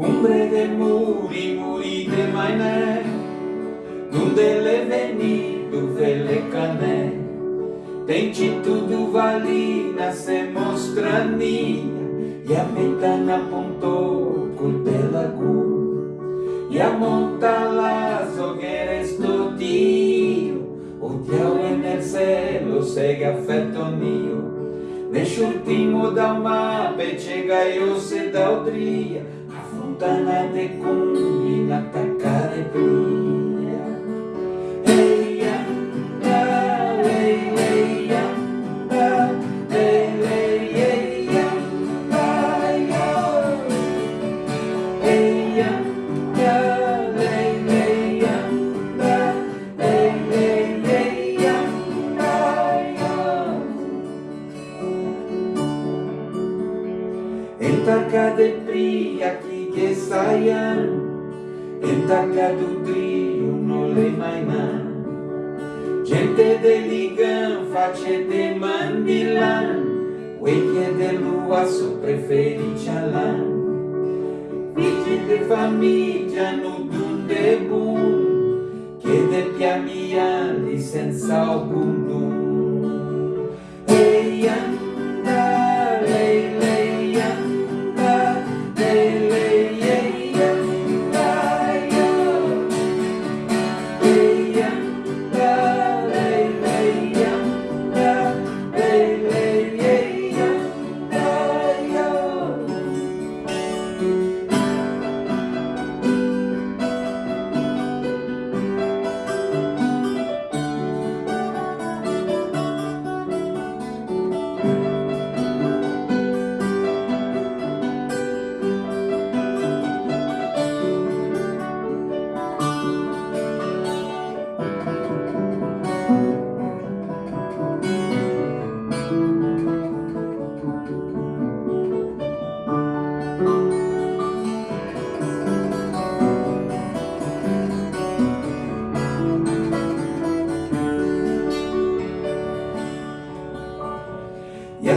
Umbre de muri, muri de mainé Nundele venido, vele cané Tente tudo valina, se mostraninha E a ventana apontou, curtela gu E a montala, zogueres todinho O teu enercelo, segue afetonio Neste último da mapa, chega eu se da o tria montanate combinata carepira Ei anda, ah, ei, ah, ei anda, ei, ei, ei anda, ei anda, ei, ei anda, ei, ei, ei anda, El taca de pria che saian entakatutri unul emaiman gente de ligan face de mandilan Ueche de lua sopra fericialan Figli de famiglia nu dun de bun Che de pia mia li senza alcun dun.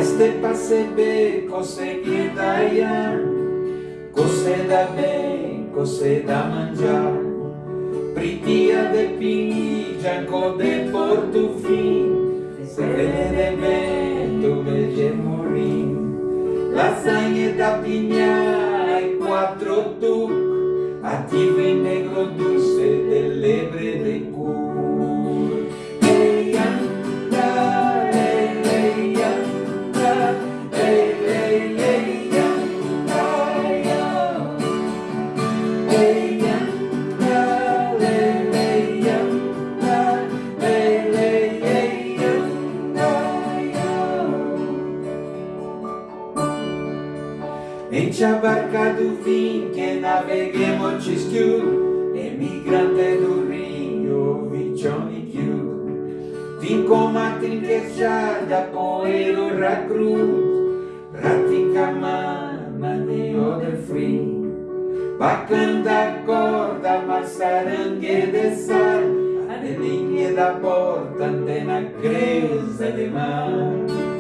Este cose che daia Cose da bem, cose da mangiar Pritia de piniggia, de portofin Se vede vento, vede morir Lasagne da pigna e quattro tuc. Attivo in negro dulce io Enche a barca do fim que naveguemos cischiu Emigrante do rio, vicioni chiudo Fin come a trincheggiata, poero racrut Ratica mana di other free Bacana da corda, massarangue de sal A linha da porta, antena creusa de mar